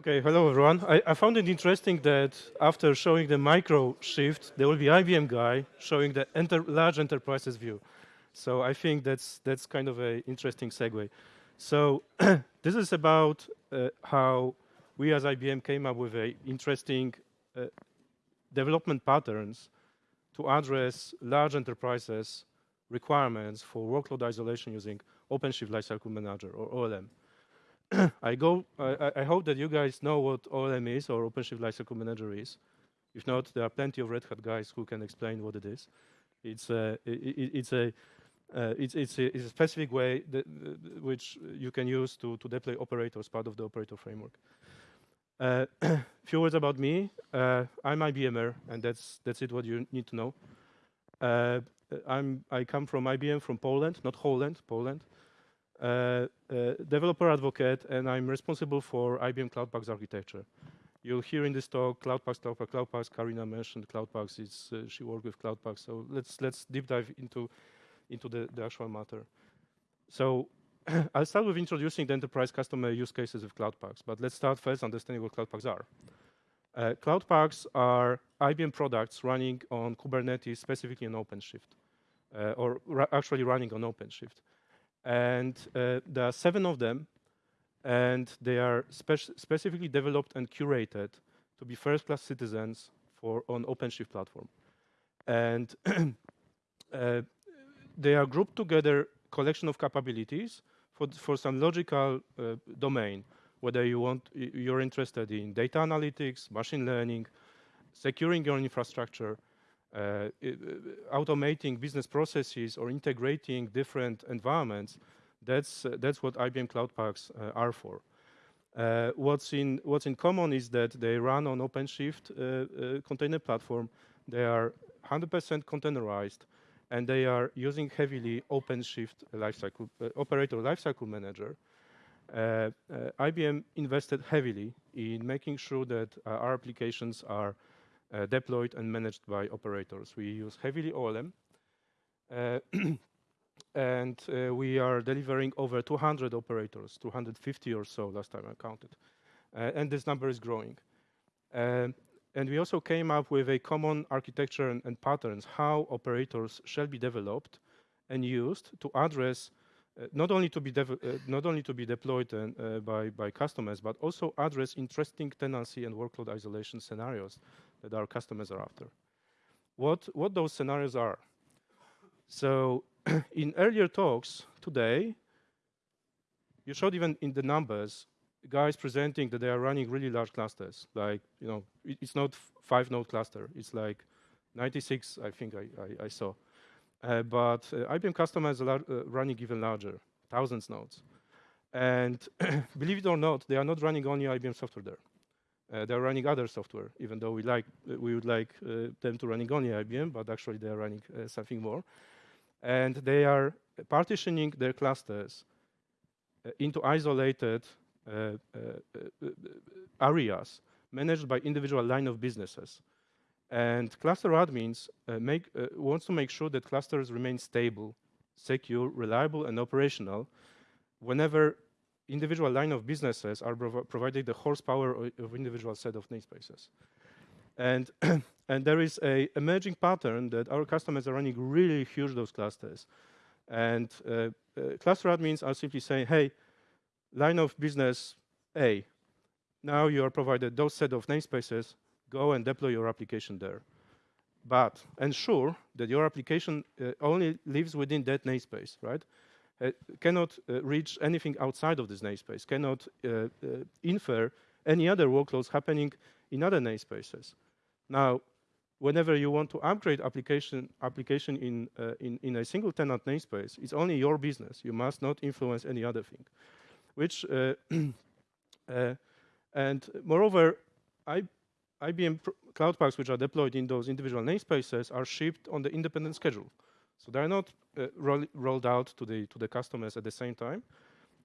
Okay, hello everyone. I, I, found it interesting that after showing the MicroShift, there will be IBM guy showing the enter large enterprises view. So I think that's that's kind of an interesting segue. So this is about uh, how we as IBM came up with a interesting uh, development patterns to address large enterprises requirements for workload isolation using OpenShift Lifecycle Manager or OLM. I go. I, I, hope that you guys know what OLM is or OpenShift Lifecycle Manager is. If not, there are plenty of Red Hat guys who can explain what it is. It's a, it, it's a uh, it's, it's, a, it's, a, specific way that, uh, which you can use to, to deploy operators, part of the operator framework. A uh, few words about me. Uh, I'm IBMer, and that's that's it. What you need to know. Uh, I'm I come from IBM from Poland, not Holland, Poland. Uh, uh, developer advocate, and I'm responsible for IBM Cloud Paks architecture. You'll hear in this talk Cloud Paks, Cloud Paks, Cloud Paks. Karina mentioned Cloud Paks. Uh, she worked with Cloud Paks. So let's let's deep dive into into the, the actual matter. So I'll start with introducing the enterprise customer use cases of Cloud Paks, but let's start first understanding what Cloud Paks are. Uh, Cloud Paks are IBM products running on Kubernetes, specifically on OpenShift, uh, or actually running on OpenShift. And uh, there are seven of them, and they are spe specifically developed and curated to be first-class citizens for on OpenShift platform. And uh, they are grouped together collection of capabilities for, for some logical uh, domain, whether you want, you're interested in data analytics, machine learning, securing your infrastructure, uh, automating business processes or integrating different environments, that's, uh, that's what IBM Cloud Paks uh, are for. Uh, what's, in, what's in common is that they run on OpenShift uh, uh, container platform. They are 100% containerized, and they are using heavily OpenShift lifecycle, operator lifecycle manager. IBM invested heavily in making sure that our applications are uh, deployed and managed by operators. We use heavily OLM. Uh, and uh, we are delivering over 200 operators, 250 or so last time I counted. and this number is growing. And we also came up with a common architecture and, and, patterns, how operators shall be developed and used to address uh, not only to be uh, not only to be deployed and, uh, by by customers, but also address interesting tenancy and workload isolation scenarios that our customers are after. What, what those scenarios are. So in earlier talks today, you showed even in the numbers, guys presenting that they are running really large clusters. Like, you know, it, it's not five node cluster. It's like 96, I think I, I, I saw. Uh, but uh, IBM customers are uh, running even larger, thousands nodes. And believe it or not, they are not running only IBM software there. Uh, they're running other software, even though we like uh, we would like uh, them to running only IBM, but actually they are running uh, something more. And they are partitioning their clusters uh, into isolated uh, areas managed by individual line of businesses. And cluster admins make, wants to make sure that clusters remain stable, secure, reliable, and operational whenever individual line of businesses are prov providing the horsepower of individual set of namespaces. And, and there is a emerging pattern that our customers are running really huge those clusters. And uh, uh, cluster admins are simply saying, hey, line of business A, now you are provided those set of namespaces, go and deploy your application there. But ensure that your application uh, only lives within that namespace, right? Uh, cannot uh, reach anything outside of this namespace, cannot uh, infer any other workloads happening in other namespaces. Now, whenever you want to upgrade application application in, uh, in, in a single tenant namespace, it's only your business. You must not influence any other thing. Which, uh, uh, and moreover, I, IBM Cloud Paks which are deployed in those individual namespaces, are shipped on the independent schedule. So they're not uh, roll, rolled out to the, to the customers at the same time,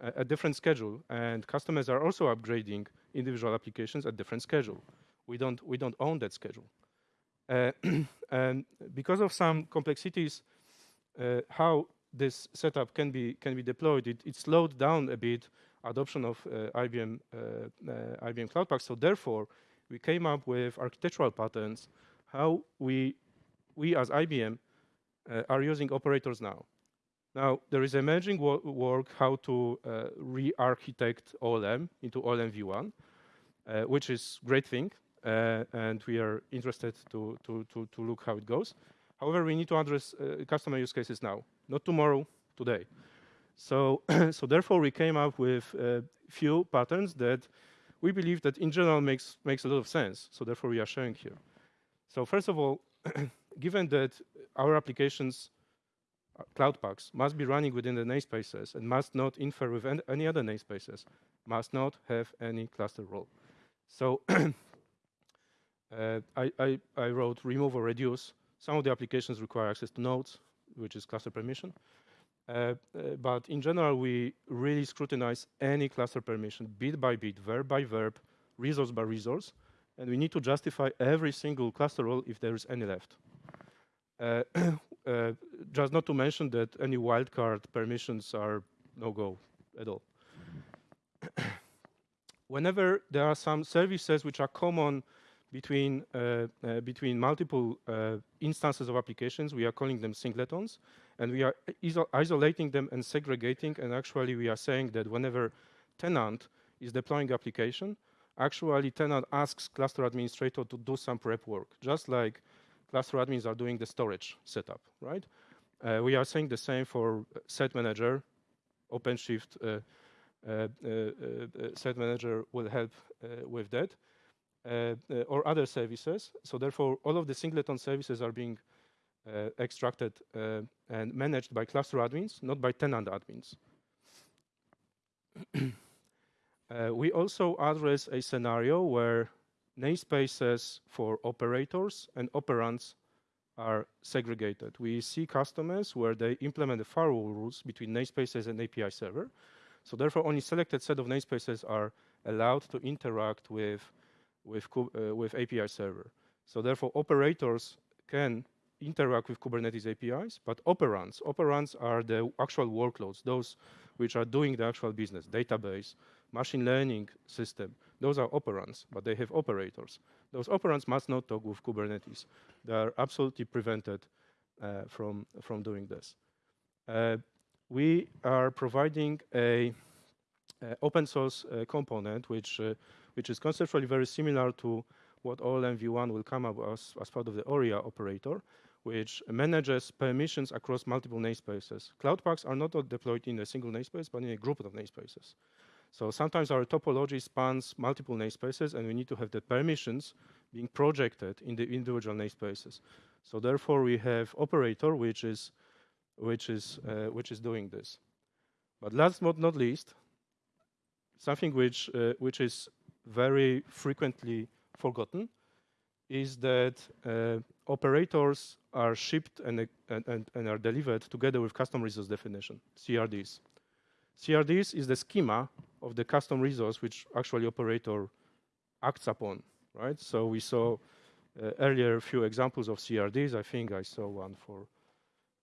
uh, a different schedule. And customers are also upgrading individual applications at different schedule. We don't, we don't own that schedule. Uh, and because of some complexities, uh, how this setup can be, can be deployed, it, it slowed down a bit adoption of IBM IBM Cloud Pak. So therefore, we came up with architectural patterns how we we as IBM are using operators now. Now, there is emerging wo work how to uh, re-architect OLM into OLM v1, uh, which is great thing, uh, and we are interested to, to, to, to, look how it goes. However, we need to address uh, customer use cases now, not tomorrow, today. So, so therefore, we came up with a few patterns that we believe that in general makes, makes a lot of sense. So therefore, we are showing here. So first of all, given that our applications Cloud Paks must be running within the namespaces and must not infer with any other namespaces, must not have any cluster role. So uh, I, I, I, wrote remove or reduce. Some of the applications require access to nodes, which is cluster permission. Uh, uh, but in general, we really scrutinize any cluster permission bit by bit, verb by verb, resource by resource, and we need to justify every single cluster role if there is any left. Uh, uh, just not to mention that any wildcard permissions are no-go at all. Whenever there are some services which are common between, uh, uh, between multiple uh, instances of applications, we are calling them singletons, and we are iso isolating them and segregating, and actually we are saying that whenever tenant is deploying application, actually tenant asks cluster administrator to do some prep work, just like cluster admins are doing the storage setup, right? Uh, we are saying the same for cert-manager, OpenShift uh, uh, uh, uh cert-manager will help with that, or other services. So therefore, all of the singleton services are being extracted and managed by cluster admins, not by tenant admins. we also address a scenario where namespaces for operators and operands are segregated. We see customers where they implement the firewall rules between namespaces and API server. So therefore, only selected set of namespaces are allowed to interact with, with, uh, with API server. So therefore, operators can interact with Kubernetes APIs, but operands, operands are the actual workloads, those which are doing the actual business, database, machine learning system, those are operands, but they have operators. Those operands must not talk with Kubernetes. They are absolutely prevented uh, from, from doing this. Uh, we are providing a, a open source uh, component which, uh, which is conceptually very similar to what OLM v1 will come up as, as part of the ORIA operator, which manages permissions across multiple namespaces. Cloud Paks are not deployed in a single namespace, but in a group of namespaces. So sometimes our topology spans multiple namespaces, and we need to have the permissions being projected in the individual namespaces. So therefore, we have operator, which is which is uh, which is doing this. But last but not least, something which uh, which is very frequently forgotten is that uh, operators are shipped and, and, and, are delivered together with custom resource definition, CRDs. CRDs is the schema of the custom resource which actually operator acts upon, right? So we saw uh, earlier a few examples of CRDs. I think I saw one for,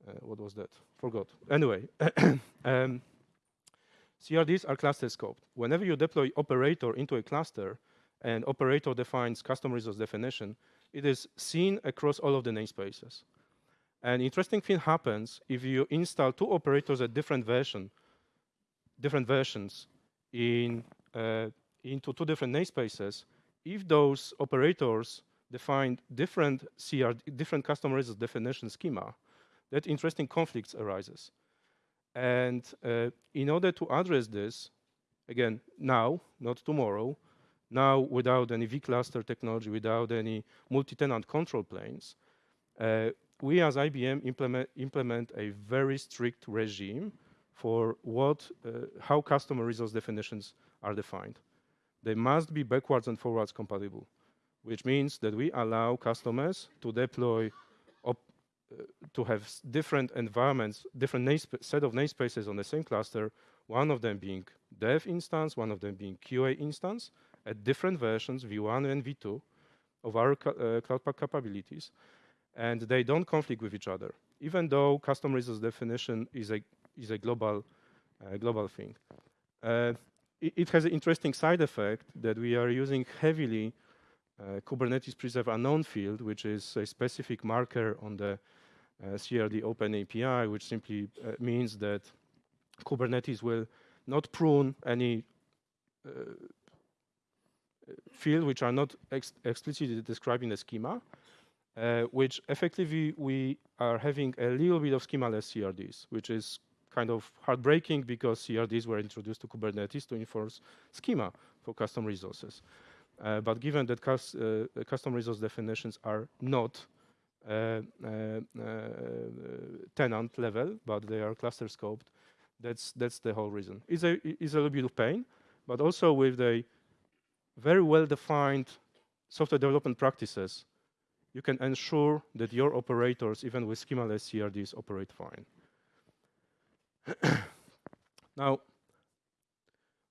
uh, what was that? Forgot. Anyway, um, CRDs are cluster scoped. Whenever you deploy operator into a cluster and operator defines custom resource definition, it is seen across all of the namespaces. An interesting thing happens if you install two operators at different version, different versions in, uh, into two different namespaces, if those operators define different CR, different custom resource definition schema, that interesting conflicts arises. And uh, in order to address this, again, now, not tomorrow, now without any vCluster technology, without any multi-tenant control planes, uh, we as IBM implement, implement a very strict regime for what, uh, how customer resource definitions are defined. They must be backwards and forwards compatible, which means that we allow customers to deploy uh, to have different environments, different set of namespaces on the same cluster, one of them being dev instance, one of them being QA instance, at different versions, V1 and V2, of our uh, Cloud Pak capabilities, and they don't conflict with each other, even though custom resource definition is a is a global, uh, global thing. Uh, it, it, has an interesting side effect that we are using heavily uh, Kubernetes preserve unknown field, which is a specific marker on the uh, CRD Open API, which simply uh, means that Kubernetes will not prune any uh, field which are not ex explicitly described in the schema, uh, which effectively we are having a little bit of schemaless CRDs, which is kind of heartbreaking because CRDs were introduced to Kubernetes to enforce schema for custom resources. Uh, but given that cus uh, custom resource definitions are not uh, uh, uh, tenant level, but they are cluster scoped, that's that's the whole reason. It's a it's a little bit of pain, but also with the very well-defined software development practices, you can ensure that your operators, even with schemaless CRDs, operate fine. now,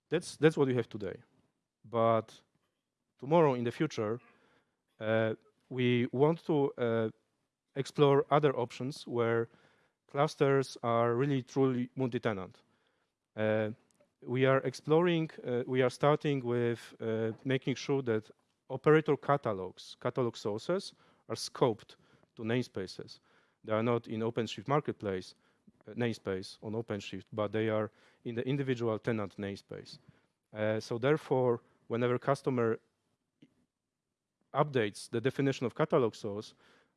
that's, that's what we have today. But tomorrow, in the future, uh, we want to uh, explore other options where clusters are really truly multi-tenant. Uh, we are exploring, uh, we are starting with uh, making sure that operator catalogs, catalog sources, are scoped to namespaces. They are not in OpenShift Marketplace uh, namespace on OpenShift, but they are in the individual tenant namespace. Uh, so therefore, whenever customer updates the definition of catalog source,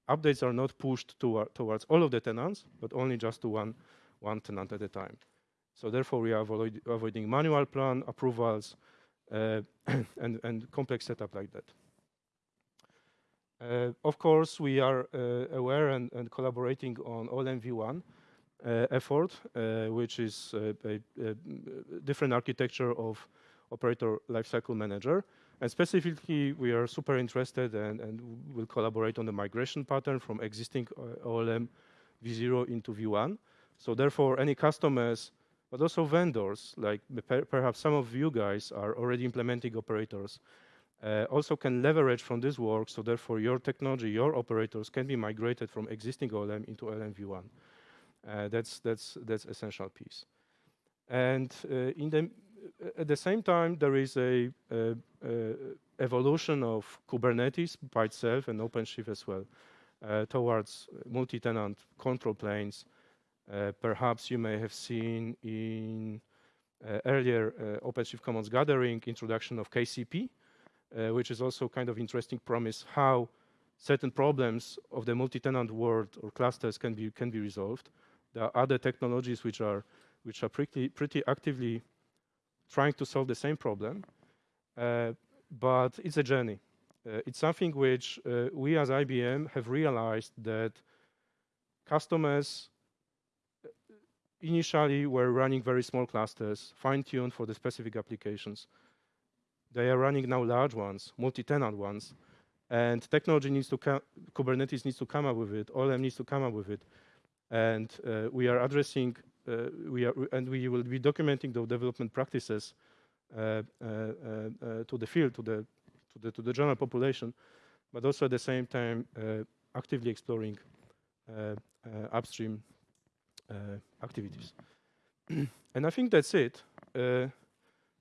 updates are not pushed to, towards all of the tenants, but only just to one, one tenant at a time. So therefore, we are avoid avoiding manual plan approvals uh, and, and complex setup like that. Uh, of course, we are uh, aware and, and, collaborating on OLM v1 uh, effort, uh, which is a, a, a, different architecture of operator lifecycle manager. And specifically, we are super interested and, and will collaborate on the migration pattern from existing uh, OLM v0 into v1. So therefore, any customers but also vendors, like perhaps some of you guys are already implementing operators, uh, also can leverage from this work, so therefore your technology, your operators can be migrated from existing OLM into LMV1. Uh, that's, that's, that's essential piece. And uh, in the, at the same time, there is a, a, a, evolution of Kubernetes by itself and OpenShift as well uh, towards multi-tenant control planes uh, perhaps you may have seen in uh, earlier uh, OpenShift Commons gathering introduction of KCP, which is also kind of interesting promise how certain problems of the multi-tenant world or clusters can be can be resolved. There are other technologies which are which are pretty pretty actively trying to solve the same problem, uh, but it's a journey. Uh, it's something which uh, we as IBM have realized that customers initially we were running very small clusters, fine-tuned for the specific applications. They are running now large ones, multi-tenant ones, and technology needs to Kubernetes needs to come up with it, OLM needs to come up with it. And uh, we are addressing, uh, we are, and we will be documenting the development practices uh, uh, uh to the field, to the, to the, to the general population, but also at the same time uh, actively exploring upstream uh, activities. and I think that's it. Uh,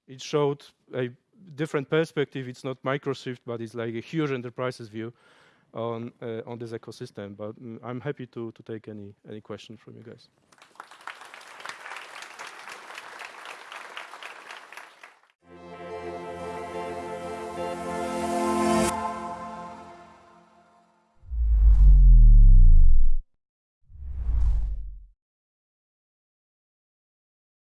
it showed a different perspective. It's not MicroShift, but it's like a huge enterprises view on uh, on this ecosystem. But mm, I'm happy to to take any any questions from you guys.